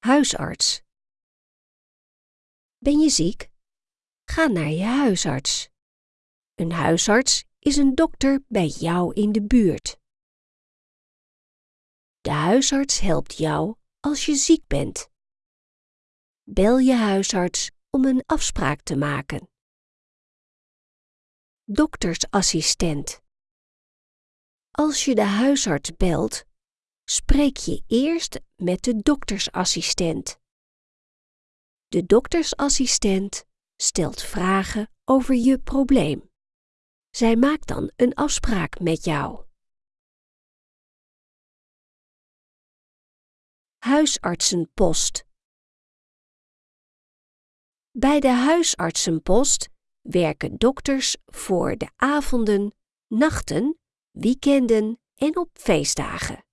huisarts. Ben je ziek? Ga naar je huisarts. Een huisarts is een dokter bij jou in de buurt. De huisarts helpt jou als je ziek bent. Bel je huisarts om een afspraak te maken. Doktersassistent. Als je de huisarts belt, spreek je eerst met de doktersassistent. De doktersassistent stelt vragen over je probleem. Zij maakt dan een afspraak met jou. Huisartsenpost. Bij de huisartsenpost werken dokters voor de avonden, nachten, weekenden en op feestdagen.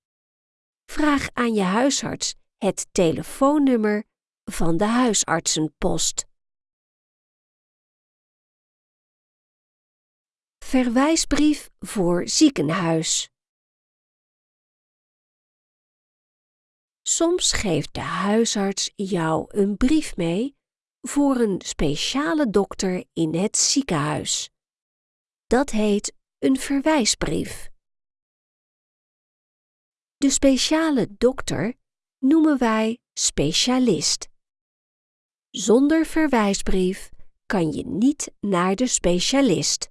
Vraag aan je huisarts het telefoonnummer van de huisartsenpost. Verwijsbrief voor ziekenhuis. Soms geeft de huisarts jou een brief mee voor een speciale dokter in het ziekenhuis. Dat heet een verwijsbrief. De speciale dokter noemen wij specialist. Zonder verwijsbrief kan je niet naar de specialist.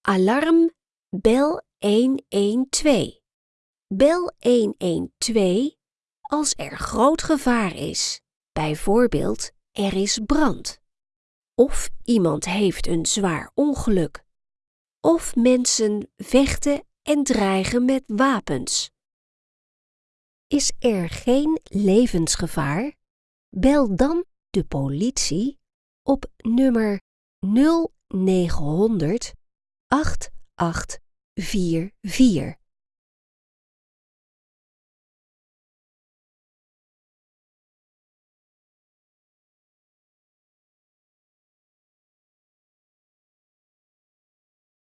Alarm bel 112. Bel 112 als er groot gevaar is. Bijvoorbeeld, er is brand. Of iemand heeft een zwaar ongeluk. Of mensen vechten en dreigen met wapens. Is er geen levensgevaar? Bel dan de politie op nummer 0900 8844.